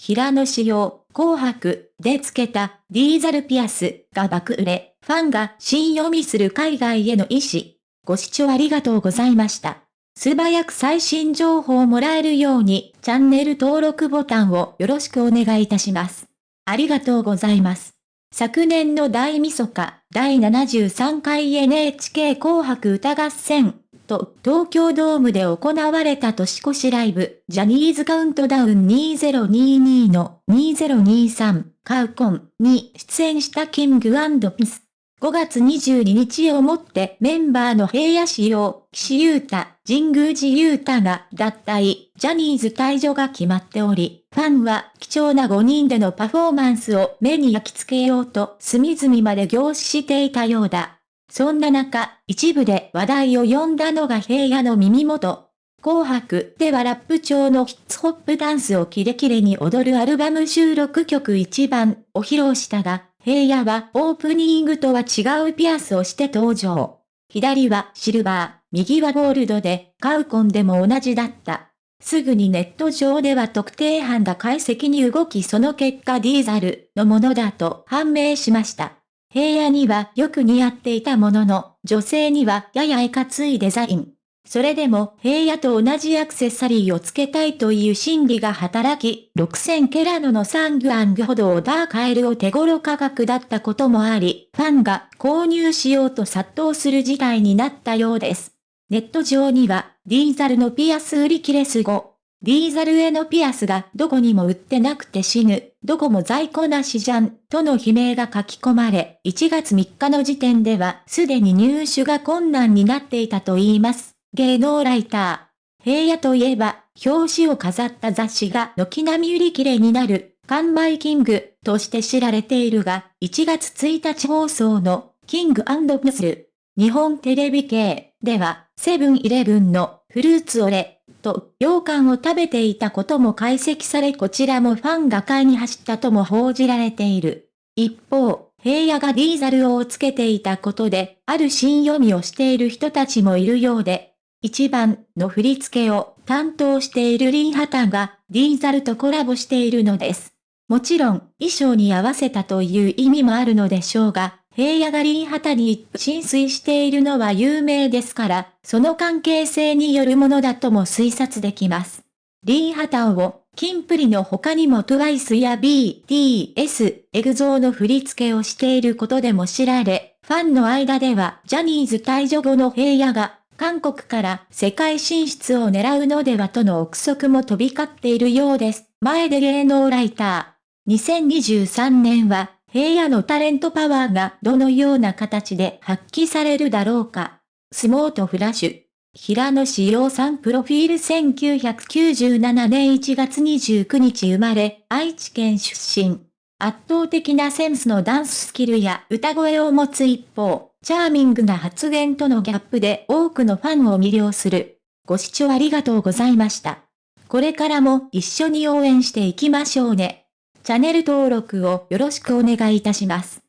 平野紫耀、紅白でつけたディーザルピアスが爆売れ、ファンが新読みする海外への意思。ご視聴ありがとうございました。素早く最新情報をもらえるように、チャンネル登録ボタンをよろしくお願いいたします。ありがとうございます。昨年の大晦日、第73回 NHK 紅白歌合戦と東京ドームで行われた年越しライブ、ジャニーズカウントダウン2022の2023カウコンに出演したキングピス。5月22日をもってメンバーの平野仕様、岸優太、神宮寺優太が脱退、ジャニーズ退場が決まっており、ファンは貴重な5人でのパフォーマンスを目に焼き付けようと隅々まで凝視していたようだ。そんな中、一部で話題を呼んだのが平野の耳元。紅白ではラップ調のヒッツホップダンスをキレキレに踊るアルバム収録曲一番を披露したが、平野はオープニングとは違うピアスをして登場。左はシルバー、右はゴールドで、カウコンでも同じだった。すぐにネット上では特定班が解析に動きその結果ディーザルのものだと判明しました。平野にはよく似合っていたものの、女性にはややいかついデザイン。それでも平野と同じアクセサリーをつけたいという心理が働き、6000ケラノのサングアングほどをダーカエルを手頃価格だったこともあり、ファンが購入しようと殺到する事態になったようです。ネット上には、ディーゼルのピアス売り切れすご。ディーゼルへのピアスがどこにも売ってなくて死ぬ、どこも在庫なしじゃん、との悲鳴が書き込まれ、1月3日の時点ではすでに入手が困難になっていたと言います。芸能ライター。平野といえば、表紙を飾った雑誌が軒並み売り切れになる、完売キングとして知られているが、1月1日放送のキングプスル、日本テレビ系では、セブンイレブンのフルーツオレと羊羹を食べていたことも解析されこちらもファンが買いに走ったとも報じられている。一方、平野がディーザルをつけていたことで、ある新読みをしている人たちもいるようで、一番の振り付けを担当しているリンハタがディーザルとコラボしているのです。もちろん衣装に合わせたという意味もあるのでしょうが、平野がリンハタに浸水しているのは有名ですから、その関係性によるものだとも推察できます。リンハタを、キンプリの他にも TWICE や BTS、エグゾーの振り付けをしていることでも知られ、ファンの間ではジャニーズ退場後の平野が韓国から世界進出を狙うのではとの憶測も飛び交っているようです。前で芸能ライター。2023年は平野のタレントパワーがどのような形で発揮されるだろうか。スモートフラッシュ。平野志陽さんプロフィール1997年1月29日生まれ、愛知県出身。圧倒的なセンスのダンススキルや歌声を持つ一方、チャーミングな発言とのギャップで多くのファンを魅了する。ご視聴ありがとうございました。これからも一緒に応援していきましょうね。チャンネル登録をよろしくお願いいたします。